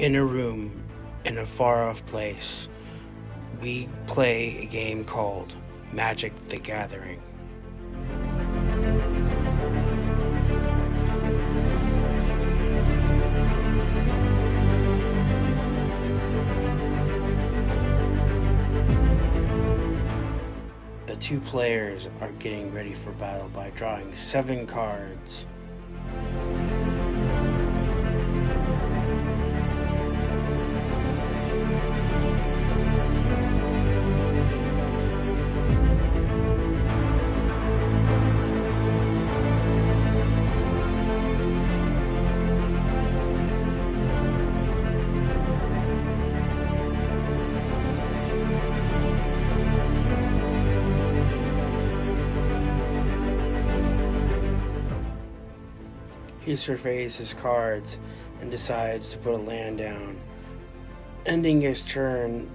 In a room in a far off place, we play a game called Magic the Gathering. The two players are getting ready for battle by drawing seven cards. He surveys his cards and decides to put a land down, ending his turn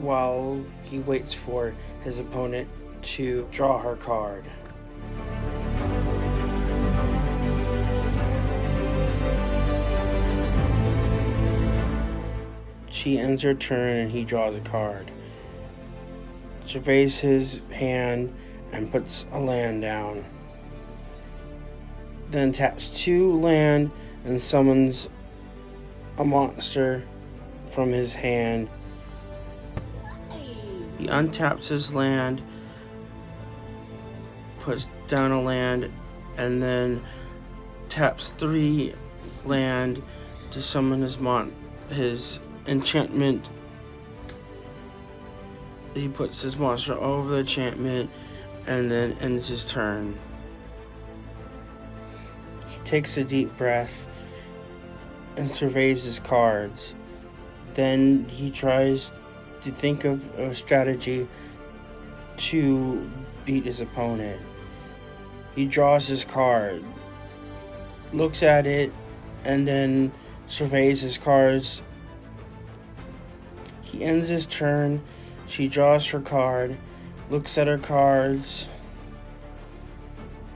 while he waits for his opponent to draw her card. She ends her turn and he draws a card. Surveys his hand and puts a land down then taps two land and summons a monster from his hand. He untaps his land, puts down a land, and then taps three land to summon his mon his enchantment. He puts his monster over the enchantment and then ends his turn takes a deep breath and surveys his cards. Then he tries to think of a strategy to beat his opponent. He draws his card, looks at it, and then surveys his cards. He ends his turn. She draws her card, looks at her cards.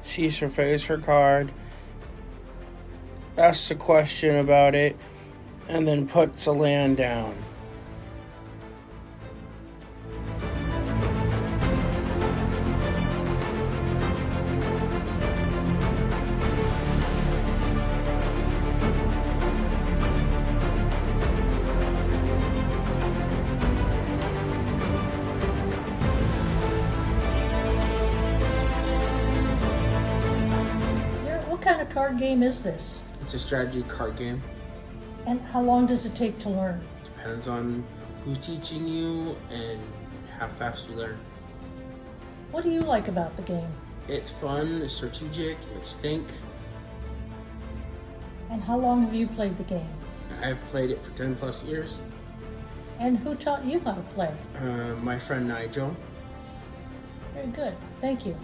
She surveys her card asks a question about it, and then puts a land down. Card game is this? It's a strategy card game. And how long does it take to learn? Depends on who's teaching you and how fast you learn. What do you like about the game? It's fun, it's strategic, it makes think. And how long have you played the game? I've played it for 10 plus years. And who taught you how to play? Uh, my friend Nigel. Very good. Thank you.